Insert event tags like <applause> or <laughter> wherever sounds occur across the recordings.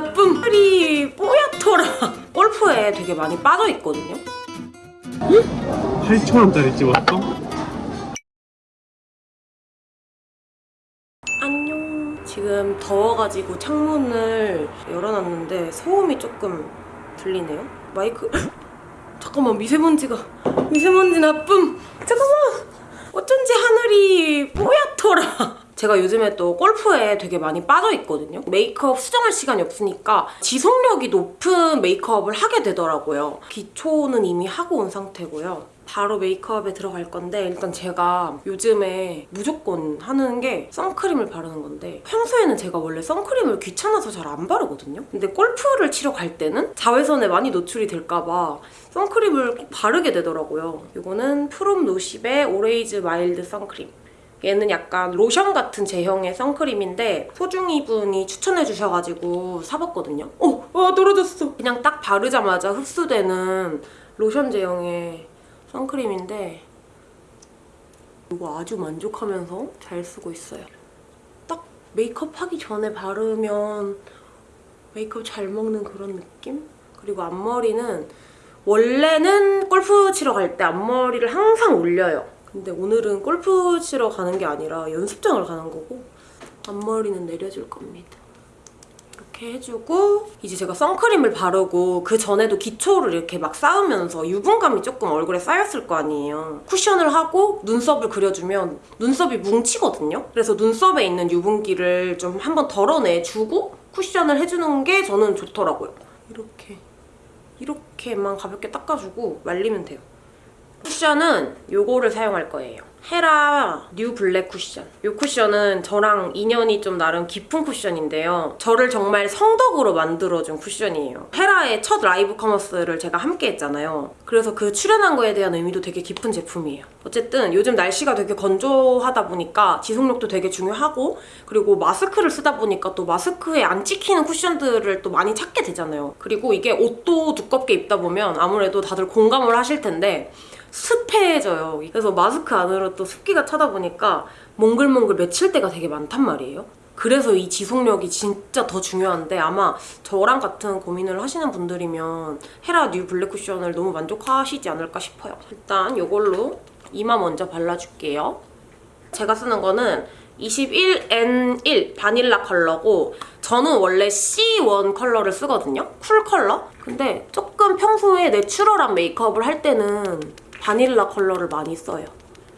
나쁨 털이 뽀얗더라. 골프에 되게 많이 빠져있거든요. 8,000원짜리 찍었어? 안녕. 지금 더워가지고 창문을 열어놨는데 소음이 조금 들리네요. 마이크. <laughs> 잠깐만 미세먼지가. 미세먼지 나쁨. 잠깐만. 어쩐지 하늘이 뽀얗더라 제가 요즘에 또 골프에 되게 많이 빠져있거든요. 메이크업 수정할 시간이 없으니까 지속력이 높은 메이크업을 하게 되더라고요. 기초는 이미 하고 온 상태고요. 바로 메이크업에 들어갈 건데 일단 제가 요즘에 무조건 하는 게 선크림을 바르는 건데 평소에는 제가 원래 선크림을 귀찮아서 잘 안 바르거든요. 근데 골프를 치러 갈 때는 자외선에 많이 노출이 될까봐 선크림을 꼭 바르게 되더라고요. 이거는 프롬 노십의 오레이즈 마일드 선크림 얘는 약간 로션 같은 제형의 선크림인데 소중이 분이 추천해 주셔가지고 사봤거든요 어! 와 떨어졌어 그냥 딱 바르자마자 흡수되는 로션 제형의 선크림인데 이거 아주 만족하면서 잘 쓰고 있어요. 딱 메이크업 하기 전에 바르면 메이크업 잘 먹는 그런 느낌? 그리고 앞머리는 원래는 골프 치러 갈 때 앞머리를 항상 올려요. 근데 오늘은 골프 치러 가는 게 아니라 연습장을 가는 거고 앞머리는 내려줄 겁니다. 이렇게 해주고 이제 제가 선크림을 바르고 그 전에도 기초를 이렇게 막 쌓으면서 유분감이 조금 얼굴에 쌓였을 거 아니에요. 쿠션을 하고 눈썹을 그려주면 눈썹이 뭉치거든요. 그래서 눈썹에 있는 유분기를 좀 한번 덜어내주고 쿠션을 해주는 게 저는 좋더라고요. 이렇게 이렇게만 가볍게 닦아주고 말리면 돼요. 쿠션은 요거를 사용할 거예요. 헤라 뉴 블랙 쿠션. 이 쿠션은 저랑 인연이 좀 나름 깊은 쿠션인데요. 저를 정말 성덕으로 만들어준 쿠션이에요. 헤라의 첫 라이브 커머스를 제가 함께 했잖아요. 그래서 그 출연한 거에 대한 의미도 되게 깊은 제품이에요. 어쨌든 요즘 날씨가 되게 건조하다 보니까 지속력도 되게 중요하고 그리고 마스크를 쓰다 보니까 또 마스크에 안 찍히는 쿠션들을 또 많이 찾게 되잖아요. 그리고 이게 옷도 두껍게 입다 보면 아무래도 다들 공감을 하실 텐데 습해져요. 그래서 마스크 안으로 또 습기가 차다 보니까 몽글몽글 맺힐 때가 되게 많단 말이에요. 그래서 이 지속력이 진짜 더 중요한데 아마 저랑 같은 고민을 하시는 분들이면 헤라 뉴 블랙 쿠션을 너무 만족하시지 않을까 싶어요. 일단 이걸로 이마 먼저 발라줄게요. 제가 쓰는 거는 21N1 바닐라 컬러고 저는 원래 C1 컬러를 쓰거든요. 쿨 컬러? 근데 조금 평소에 내추럴한 메이크업을 할 때는 바닐라 컬러를 많이 써요.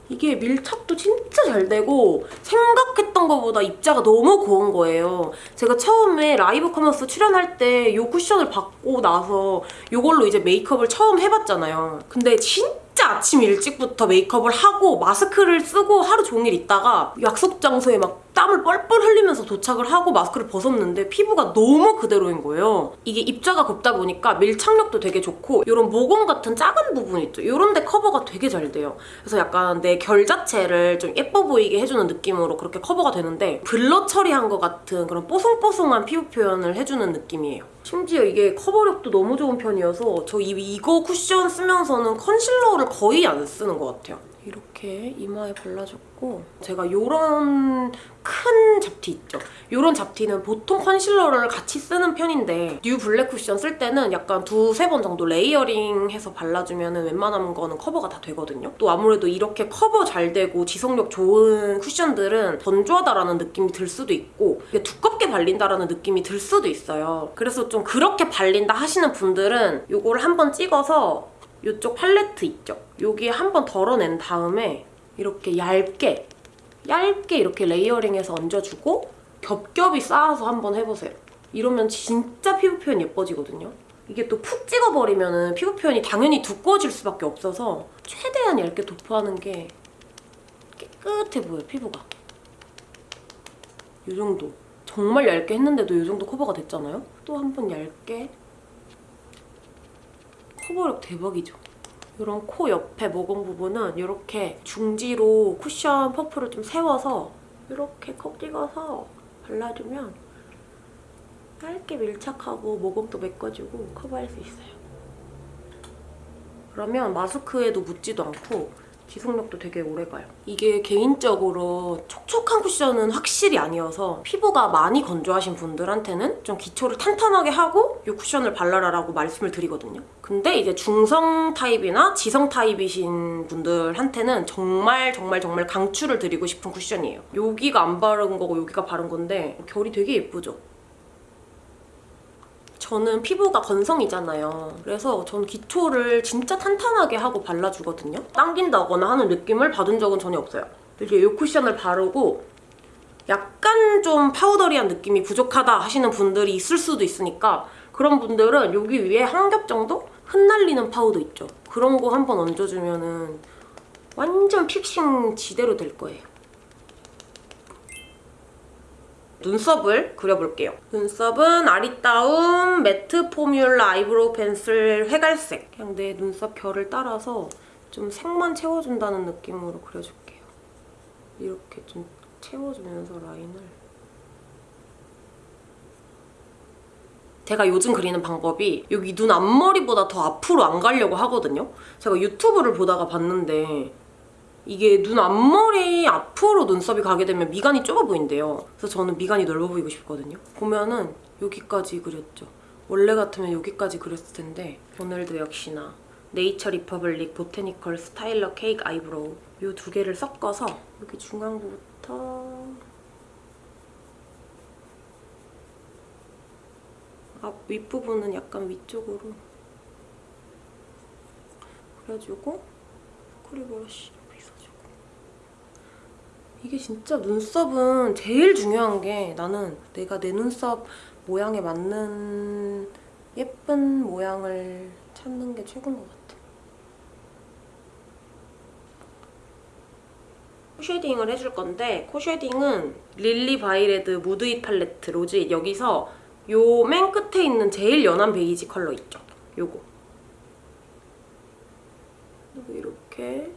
이게 밀착도 진짜 잘 되고 생각했던 것보다 입자가 너무 고운 거예요. 제가 처음에 라이브 커머스 출연할 때 이 쿠션을 받고 나서 이걸로 이제 메이크업을 처음 해봤잖아요. 근데 진짜 아침 일찍부터 메이크업을 하고 마스크를 쓰고 하루 종일 있다가 약속 장소에 막 땀을 뻘뻘 흘리면서 도착을 하고 마스크를 벗었는데 피부가 너무 그대로인 거예요. 이게 입자가 곱다 보니까 밀착력도 되게 좋고 이런 모공 같은 작은 부분 있죠. 이런 데 커버가 되게 잘 돼요. 그래서 약간 내 결 자체를 좀 예뻐 보이게 해주는 느낌으로 그렇게 커버가 되는데 blur 처리한 것 같은 그런 뽀송뽀송한 피부 표현을 해주는 느낌이에요. 심지어 이게 커버력도 너무 좋은 편이어서 저 이, 이거 쿠션 쓰면서는 컨실러를 거의 안 쓰는 것 같아요. 이렇게 이마에 발라줬고 제가 이런 큰 잡티 있죠? 이런 잡티는 보통 컨실러를 같이 쓰는 편인데 뉴 블랙 쿠션 쓸 때는 약간 두세 번 정도 layering해서 발라주면 웬만한 거는 커버가 다 되거든요. 또 아무래도 이렇게 커버 잘 되고 지속력 좋은 쿠션들은 건조하다라는 느낌이 들 수도 있고 두껍게 발린다라는 느낌이 들 수도 있어요. 그래서 좀 그렇게 발린다 하시는 분들은 이거를 한번 찍어서 이쪽 팔레트 있죠? 여기에 한 번 덜어낸 다음에 이렇게 얇게 얇게 이렇게 레이어링해서 얹어주고 겹겹이 쌓아서 한번 해보세요. 이러면 진짜 피부 표현 예뻐지거든요. 이게 또 푹 찍어버리면 피부 표현이 당연히 두꺼워질 수밖에 없어서 최대한 얇게 도포하는 게 깨끗해 보여요, 피부가. 이 정도. 정말 얇게 했는데도 이 정도 커버가 됐잖아요? 또 한 번 얇게 커버력 대박이죠. 이런 코 옆에 모공 부분은 이렇게 중지로 쿠션 퍼프를 좀 세워서 이렇게 콕 찍어서 발라주면 얇게 밀착하고 모공도 메꿔주고 커버할 수 있어요. 그러면 마스크에도 묻지도 않고 지속력도 되게 오래가요. 이게 개인적으로 촉촉한 쿠션은 확실히 아니어서 피부가 많이 건조하신 분들한테는 좀 기초를 탄탄하게 하고 이 쿠션을 발라라라고 말씀을 드리거든요. 근데 이제 중성 타입이나 지성 타입이신 분들한테는 정말 정말 정말 강추를 드리고 싶은 쿠션이에요. 여기가 안 바른 거고 여기가 바른 건데 결이 되게 예쁘죠? 저는 피부가 건성이잖아요. 그래서 저는 기초를 진짜 탄탄하게 하고 발라주거든요. 당긴다거나 하는 느낌을 받은 적은 전혀 없어요. 이렇게 이 쿠션을 바르고 약간 좀 powdery한 느낌이 부족하다 하시는 분들이 있을 수도 있으니까 그런 분들은 여기 위에 한 겹 정도 흩날리는 파우더 있죠. 그런 거 한 번 얹어주면 은 완전 fixing 지대로 될 거예요. 눈썹을 그려볼게요. 눈썹은 아리따움 매트 포뮬라 아이브로우 펜슬 회갈색. 그냥 내 눈썹 결을 따라서 좀 색만 채워준다는 느낌으로 그려줄게요. 이렇게 좀 채워주면서 라인을. 제가 요즘 그리는 방법이 여기 눈 앞머리보다 더 앞으로 안 가려고 하거든요. 제가 유튜브를 보다가 봤는데 이게 눈 앞머리 앞으로 눈썹이 가게 되면 미간이 좁아 보인대요. 그래서 저는 미간이 넓어 보이고 싶거든요. 보면은 여기까지 그렸죠. 원래 같으면 여기까지 그렸을 텐데 오늘도 역시나 네이처 리퍼블릭 보테니컬 스타일러 케이크 아이브로우 이 두 개를 섞어서 여기 중앙부터 앞 윗부분은 약간 위쪽으로 그려주고 코리 브러쉬 빗어주고 이게 진짜 눈썹은 제일 중요한 게 나는 내가 내 눈썹 모양에 맞는 예쁜 모양을 찾는 게 최고인 것 같아. 코 shading을 해줄 건데 코 shading은 릴리 바이레드 무드잇 팔레트 로즈잇 여기서 요 맨 끝에 있는 제일 연한 베이지 컬러 있죠? 요거. 이렇게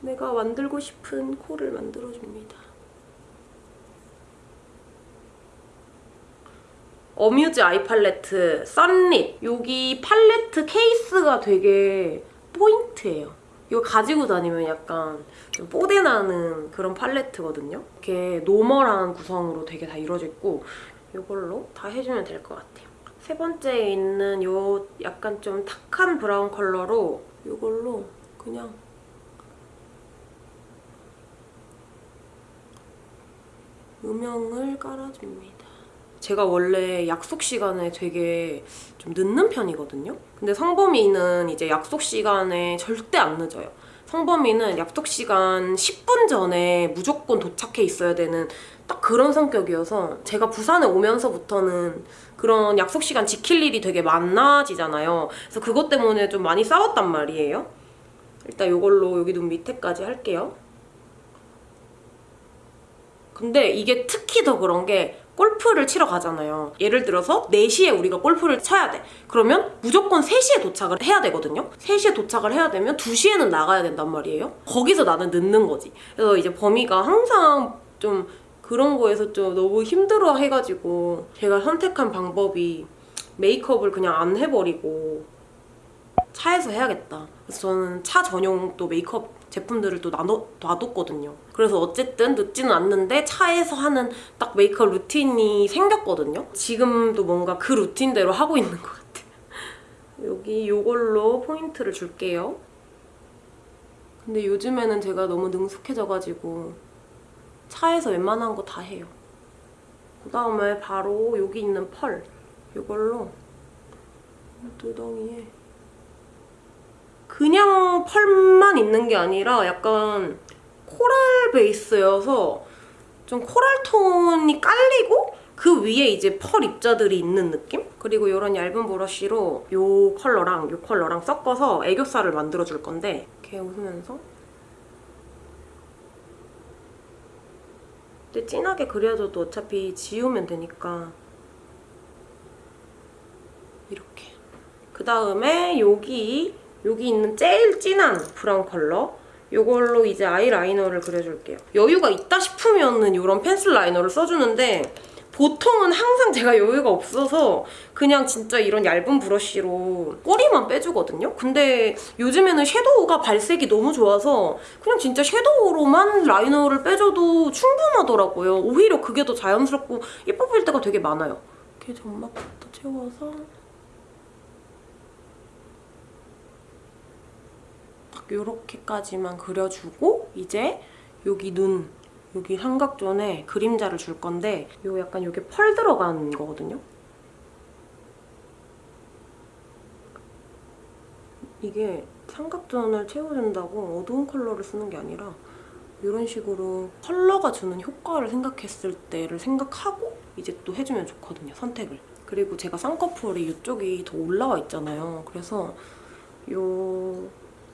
내가 만들고 싶은 코를 만들어줍니다. 어뮤즈 아이 팔레트 썬릿 여기 팔레트 케이스가 되게 포인트예요. 이거 가지고 다니면 약간 좀 뽀대나는 그런 팔레트거든요. 이렇게 normal한 구성으로 되게 다 이루어져 있고 이걸로 다 해주면 될 것 같아요. 세 번째에 있는 요 약간 좀 탁한 브라운 컬러로 이걸로 그냥 음영을 깔아줍니다. 제가 원래 약속 시간에 되게 좀 늦는 편이거든요. 근데 성범이는 이제 약속 시간에 절대 안 늦어요. 성범이는 약속 시간 10분 전에 무조건 도착해 있어야 되는 딱 그런 성격이어서 제가 부산에 오면서부터는 그런 약속 시간 지킬 일이 되게 많아지잖아요. 그래서 그것 때문에 좀 많이 싸웠단 말이에요. 일단 이걸로 여기 눈 밑에까지 할게요. 근데 이게 특히 더 그런 게 골프를 치러 가잖아요. 예를 들어서 4시에 우리가 골프를 쳐야 돼. 그러면 무조건 3시에 도착을 해야 되거든요. 3시에 도착을 해야 되면 2시에는 나가야 된단 말이에요. 거기서 나는 늦는 거지. 그래서 이제 범이가 항상 좀 그런 거에서 좀 너무 힘들어 해가지고 제가 선택한 방법이 메이크업을 그냥 안 해버리고 차에서 해야겠다. 그래서 저는 차 전용 또 메이크업 제품들을 또 나눠, 놔뒀거든요. 그래서 어쨌든 늦지는 않는데 차에서 하는 딱 메이크업 루틴이 생겼거든요. 지금도 뭔가 그 루틴대로 하고 있는 것 같아요. <laughs> 여기 이걸로 포인트를 줄게요. 근데 요즘에는 제가 너무 능숙해져가지고 차에서 웬만한 거 다 해요. 그 다음에 바로 여기 있는 펄 이걸로 두덩이에 그냥 펄만 있는 게 아니라 약간 코랄 베이스여서 좀 코랄 톤이 깔리고 그 위에 이제 펄 입자들이 있는 느낌? 그리고 이런 얇은 브러쉬로 이 컬러랑 이 컬러랑 섞어서 애교살을 만들어줄 건데 이렇게 웃으면서 근데 진하게 그려줘도 어차피 지우면 되니까 이렇게 그 다음에 여기 여기 있는 제일 진한 브라운 컬러 이걸로 이제 아이라이너를 그려줄게요. 여유가 있다 싶으면 은 이런 펜슬 라이너를 써주는데 보통은 항상 제가 여유가 없어서 그냥 진짜 이런 얇은 브러쉬로 꼬리만 빼주거든요. 근데 요즘에는 섀도우가 발색이 너무 좋아서 그냥 진짜 섀도우로만 라이너를 빼줘도 충분하더라고요. 오히려 그게 더 자연스럽고 예뻐 보일 때가 되게 많아요. 이렇게 점막 부터 채워서 딱 요렇게까지만 그려주고 이제 여기 눈 여기 삼각존에 그림자를 줄 건데 요 약간 요게 펄 들어간 거거든요. 이게 삼각존을 채워준다고 어두운 컬러를 쓰는 게 아니라 이런 식으로 컬러가 주는 효과를 생각했을 때를 생각하고 이제 또 해주면 좋거든요, 선택을. 그리고 제가 쌍꺼풀이 이쪽이 더 올라와 있잖아요. 그래서 요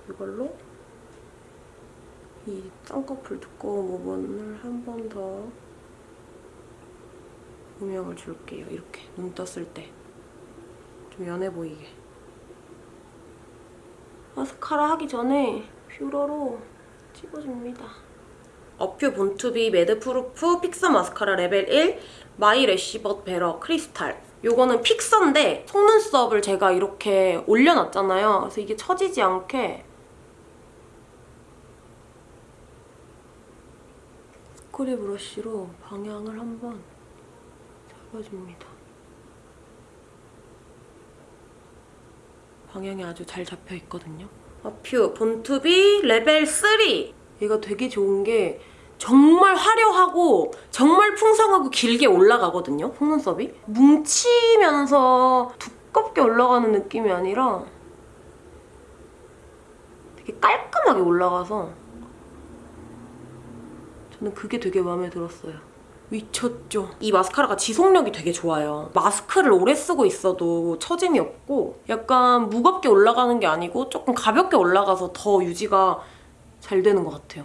이걸로 이 쌍꺼풀 두꺼운 부분을 한 번 더 음영을 줄게요. 이렇게 눈 떴을 때. 좀 연해 보이게. 마스카라 하기 전에 뷰러로 찍어줍니다. 어퓨 본투비 매드프루프 픽서 마스카라 레벨 1 My Lash But Better 크리스탈 요거는 fixer인데 속눈썹을 제가 이렇게 올려놨잖아요. 그래서 이게 처지지 않게 스크리 브러쉬로 방향을 한번 잡아줍니다. 방향이 아주 잘 잡혀 있거든요. 어퓨 본투비 레벨 3 얘가 되게 좋은 게 정말 화려하고 정말 풍성하고 길게 올라가거든요, 속눈썹이. 뭉치면서 두껍게 올라가는 느낌이 아니라 되게 깔끔하게 올라가서 저는 그게 되게 마음에 들었어요. 미쳤죠? 이 마스카라가 지속력이 되게 좋아요. 마스크를 오래 쓰고 있어도 처짐이 없고 약간 무겁게 올라가는 게 아니고 조금 가볍게 올라가서 더 유지가 잘 되는 것 같아요.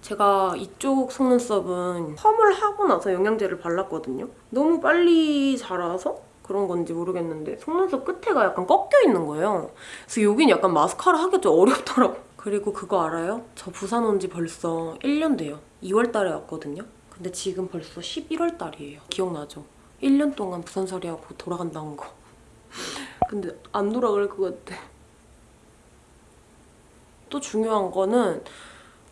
제가 이쪽 속눈썹은 펌을 하고 나서 영양제를 발랐거든요. 너무 빨리 자라서 그런 건지 모르겠는데 속눈썹 끝에가 약간 꺾여 있는 거예요. 그래서 여긴 약간 마스카라 하기 좀 어렵더라고. 그리고 그거 알아요? 저 부산 온 지 벌써 1년 돼요. 2월 달에 왔거든요. 근데 지금 벌써 11월 달이에요. 기억나죠? 1년 동안 부산 살이 하고 돌아간다는 거. <laughs> 근데 안 돌아갈 것 같아. 또 중요한 거는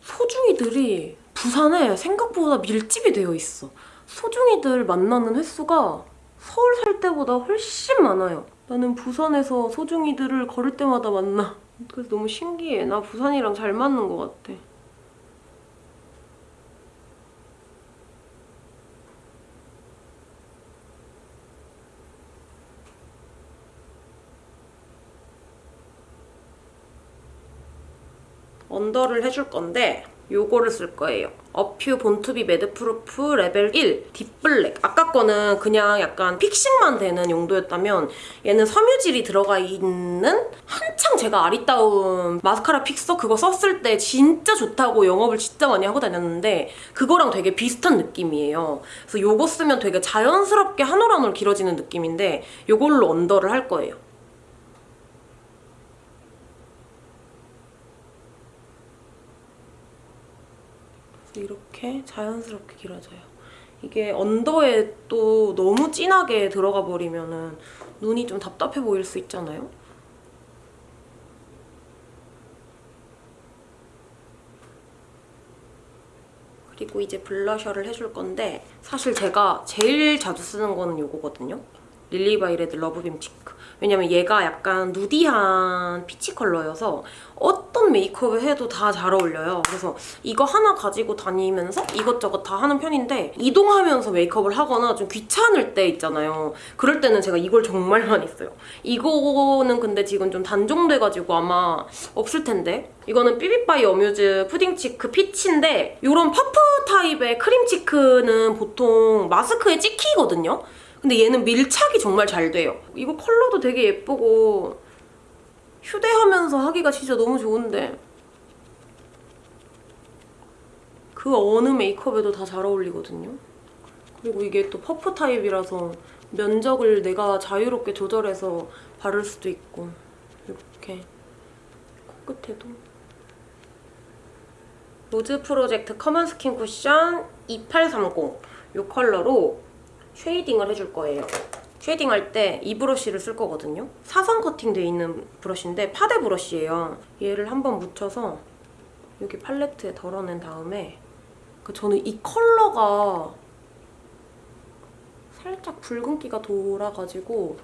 소중이들이 부산에 생각보다 밀집이 되어 있어. 소중이들 만나는 횟수가 서울 살 때보다 훨씬 많아요. 나는 부산에서 소중이들을 걸을 때마다 만나. 그래서 너무 신기해. 나 부산이랑 잘 맞는 것 같아. under를 해줄 건데 요거를 쓸 거예요. 어퓨 본투비 매드프루프 레벨 1 deep black. 아까 거는 그냥 약간 fixing만 되는 용도였다면 얘는 섬유질이 들어가 있는 한창 제가 아리따운 마스카라 픽서 그거 썼을 때 진짜 좋다고 영업을 진짜 많이 하고 다녔는데 그거랑 되게 비슷한 느낌이에요. 그래서 요거 쓰면 되게 자연스럽게 한 올 한 올 길어지는 느낌인데 요걸로 under를 할 거예요. 이렇게 자연스럽게 길어져요. 이게 under에 또 너무 진하게 들어가 버리면 눈이 좀 답답해 보일 수 있잖아요. 그리고 이제 블러셔를 해줄 건데 사실 제가 제일 자주 쓰는 거는 이거거든요. 릴리바이레드 러브빔 cheek. 왜냐면 얘가 약간 nudy한 peach 컬러여서 어떤 메이크업을 해도 다 잘 어울려요. 그래서 이거 하나 가지고 다니면서 이것저것 다 하는 편인데 이동하면서 메이크업을 하거나 좀 귀찮을 때 있잖아요. 그럴 때는 제가 이걸 정말 많이 써요. 이거는 근데 지금 좀 단종돼가지고 아마 없을 텐데 이거는 삐비바이 어뮤즈 푸딩 cheek peach인데 이런 퍼프 타입의 크림 cheek는 보통 마스크에 찍히거든요. 근데 얘는 밀착이 정말 잘 돼요. 이거 컬러도 되게 예쁘고 휴대하면서 하기가 진짜 너무 좋은데 그 어느 메이크업에도 다 잘 어울리거든요. 그리고 이게 또 퍼프 타입이라서 면적을 내가 자유롭게 조절해서 바를 수도 있고 이렇게 코끝에도 로즈 프로젝트 커먼 스킨 쿠션 2830 이 컬러로 shading을 해줄 거예요. shading 할 때 이 브러쉬를 쓸 거거든요. 사선 커팅돼 있는 브러쉬인데 파데 브러쉬예요. 얘를 한번 묻혀서 여기 팔레트에 덜어낸 다음에 그 저는 이 컬러가 살짝 붉은기가 돌아가지고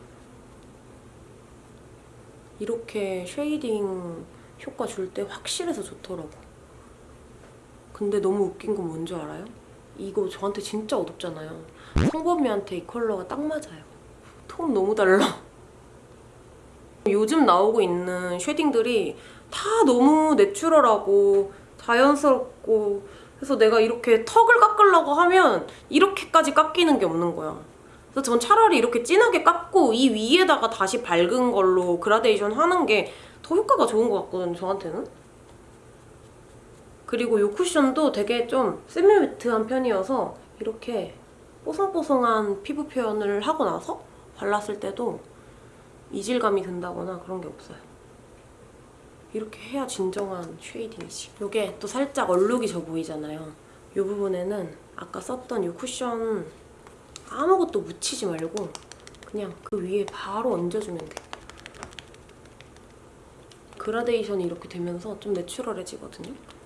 이렇게 shading 효과 줄 때 확실해서 좋더라고. 근데 너무 웃긴 건 뭔지 알아요? 이거 저한테 진짜 어둡잖아요. 성범이한테 이 컬러가 딱 맞아요. 톤 너무 달라. 요즘 나오고 있는 쉐딩들이 다 너무 내추럴하고 자연스럽고 그래서 내가 이렇게 턱을 깎으려고 하면 이렇게까지 깎이는 게 없는 거야. 그래서 전 차라리 이렇게 진하게 깎고 이 위에다가 다시 밝은 걸로 그라데이션 하는 게 더 효과가 좋은 것 같거든요, 저한테는. 그리고 이 쿠션도 되게 좀 semi-matte한 편이어서 이렇게 뽀송뽀송한 피부 표현을 하고 나서 발랐을 때도 이질감이 든다거나 그런 게 없어요. 이렇게 해야 진정한 shading이지. 이게 또 살짝 얼룩이 져 보이잖아요. 이 부분에는 아까 썼던 이 쿠션 아무것도 묻히지 말고 그냥 그 위에 바로 얹어주면 돼. 그라데이션이 이렇게 되면서 좀 natural해지거든요.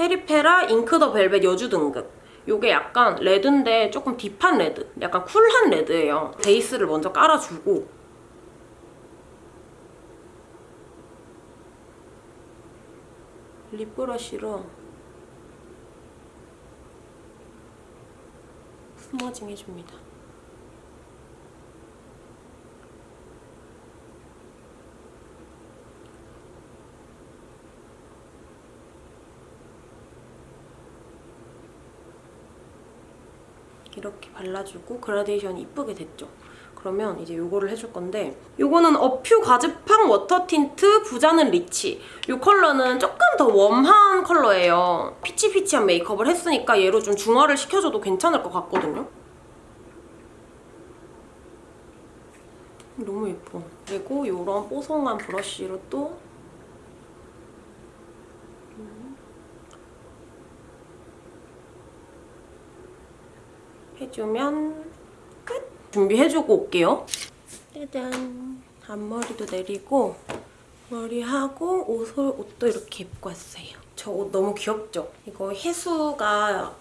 페리페라 잉크 더 벨벳 여주 등극. 요게 약간 레드인데 조금 deep한 레드. 약간 cool한 레드예요. 베이스를 먼저 깔아주고 lip 브러쉬로 smudging 해줍니다. 이렇게 발라주고 그라데이션이 이쁘게 됐죠? 그러면 이제 요거를 해줄 건데 요거는 어퓨 과즙팡 워터 틴트 부자는 리치 요 컬러는 조금 더 warm한 컬러예요. peach peach한 메이크업을 했으니까 얘로 좀 중화를 시켜줘도 괜찮을 것 같거든요. 너무 예뻐. 그리고 요런 뽀송한 브러쉬로 또 해주면 끝! 준비해주고 올게요. 짜잔! 앞머리도 내리고 머리하고 옷을, 옷도 이렇게 입고 왔어요. 저 옷 너무 귀엽죠? 이거 혜수가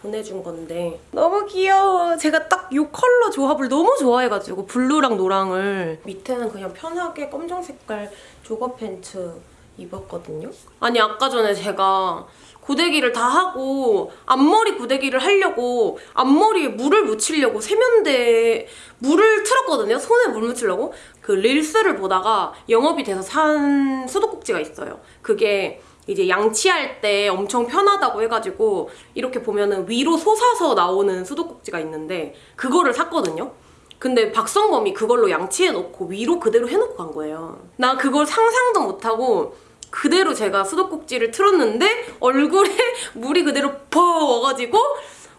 보내준 건데 너무 귀여워. 제가 딱 이 컬러 조합을 너무 좋아해가지고 블루랑 노랑을 밑에는 그냥 편하게 검정 색깔 조거 팬츠 입었거든요. 아니 아까 전에 제가 고데기를 다 하고 앞머리 고데기를 하려고 앞머리에 물을 묻히려고 세면대에 물을 틀었거든요. 손에 물 묻히려고. 그 릴스를 보다가 영업이 돼서 산 수도꼭지가 있어요. 그게 이제 양치할 때 엄청 편하다고 해가지고 이렇게 보면은 위로 솟아서 나오는 수도꼭지가 있는데 그거를 샀거든요. 근데 박성범이 그걸로 양치해놓고 위로 그대로 해놓고 간 거예요. 나 그걸 상상도 못하고 그대로 제가 수도꼭지를 틀었는데 얼굴에 <laughs> 물이 그대로 퍼 와가지고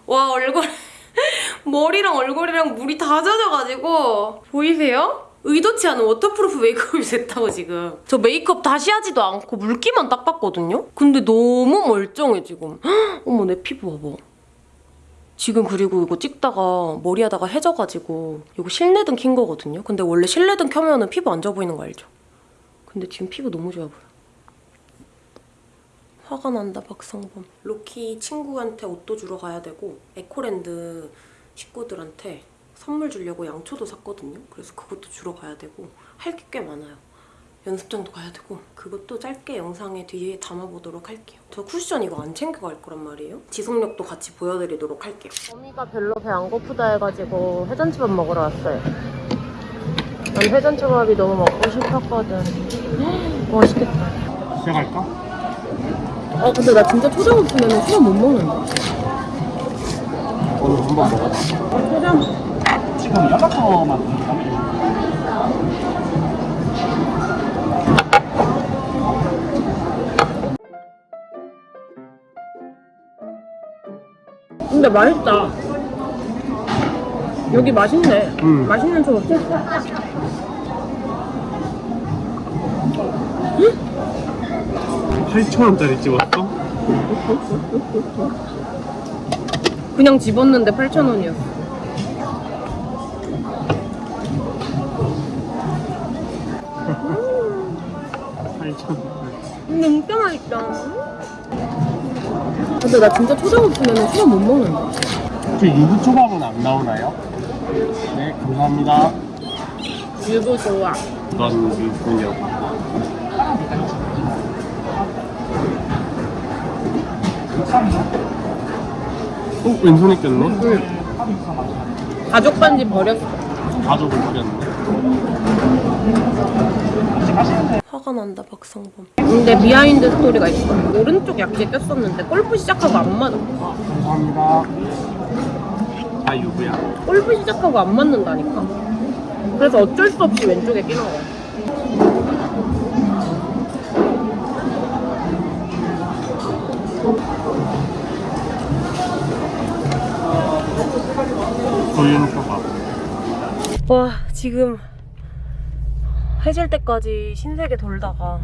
와 얼굴 <laughs> 머리랑 얼굴이랑 물이 다 젖어가지고 보이세요? 의도치 않은 waterproof 메이크업이 됐다고 지금 저 메이크업 다시 하지도 않고 물기만 닦았거든요? 근데 너무 멀쩡해 지금 헉, <gasps> 어머 내 피부 봐봐 지금 그리고 이거 찍다가 머리 하다가 해 져가지고 이거 실내등 킨 거거든요 근데 원래 실내등 켜면 은 피부 안 좋아 보이는 거 알죠? 근데 지금 피부 너무 좋아 보여 화가 난다 박성범. 로키 친구한테 옷도 주러 가야 되고 에코랜드 식구들한테 선물 주려고 양초도 샀거든요. 그래서 그것도 주러 가야 되고 할 게 꽤 많아요. 연습장도 가야 되고 그것도 짧게 영상에 뒤에 담아보도록 할게요. 저 쿠션 이거 안 챙겨갈 거란 말이에요? 지속력도 같이 보여드리도록 할게요. 어미가 별로 배 안 고프다 해가지고 회전초밥 먹으러 왔어요. 난 회전초밥이 너무 먹고 싶었거든. <gasps> 맛있겠다. 시작할까? 아 근데 나 진짜 초장 없으면 초밥 못 먹는다. 오늘 한번 먹어봐. 초장. 지금 연락처만 근데 맛있다. 여기 맛있네. 음. 맛있는 초밥. 8,000원짜리 찍었어? 그냥 집었는데 8,000원이었어. 8,000원. 진짜 맛있다. 근데 나 진짜 초장 없으면 초장 못 먹는다. 저 유부 초밥은 안 나오나요? 네, 감사합니다. 유부 좋아. 이건 유부녀. 어? 왼손에 꼈네? 가족 반지 버렸어. 가족을 버렸네. 화가 난다 박성범. 근데 behind story가 있어. 오른쪽 약지에 꼈었는데 골프 시작하고 안 맞아. 감사합니다. 다 유부야. 골프 시작하고 안 맞는다니까. 그래서 어쩔 수 없이 왼쪽에 끼는 거야. 고윤초밥. 와 지금 해질 때까지 신세계 돌다가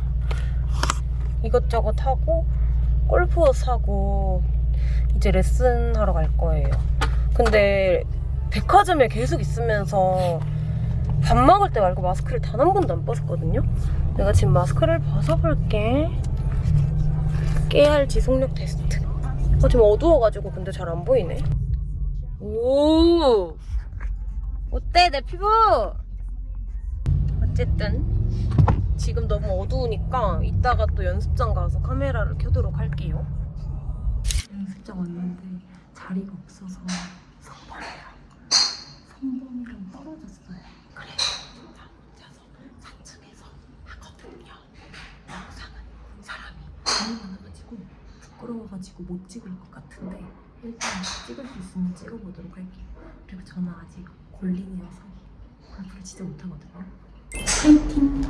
이것저것 하고 골프옷 사고 이제 레슨 하러 갈 거예요. 근데 백화점에 계속 있으면서 밥 먹을 때 말고 마스크를 단 한 번도 안 벗었거든요. 내가 지금 마스크를 벗어볼게. 깨알 지속력 테스트. 어, 지금 어두워가지고 근데 잘 안 보이네. 오! 어때 내 피부? 어쨌든 지금 너무 어두우니까 이따가 또 연습장 가서 카메라를 켜도록 할게요. 연습장 왔는데 자리가 없어서 성범이랑 성범이랑 떨어졌어요. 그래서 혼자서 3층에서 하거든요. 영상은 사람이 너무 많아가지고 부끄러워가지고 못 찍을 것 같은데 일단 찍을 수 있으면 찍어보도록 할게요. 그리고 저는 아직 골린이어서 골프를 진짜 못하거든요. 파이팅!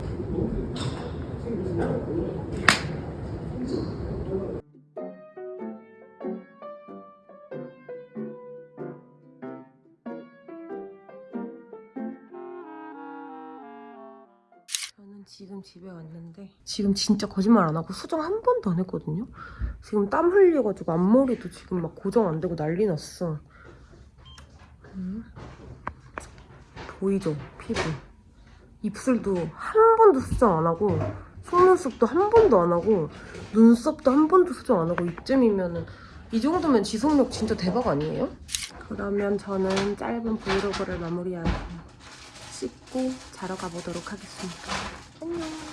지금 진짜 거짓말 안 하고 수정 한 번도 안 했거든요. 지금 땀 흘려가지고 앞머리도 지금 막 고정 안 되고 난리 났어. 음. 보이죠? 피부. 입술도 한 번도 수정 안 하고 속눈썹도 한 번도 안 하고 눈썹도 한 번도 수정 안 하고 이쯤이면은 이 정도면 지속력 진짜 대박 아니에요? 그러면 저는 짧은 브이로그를 마무리하고 씻고 자러 가보도록 하겠습니다. 안녕.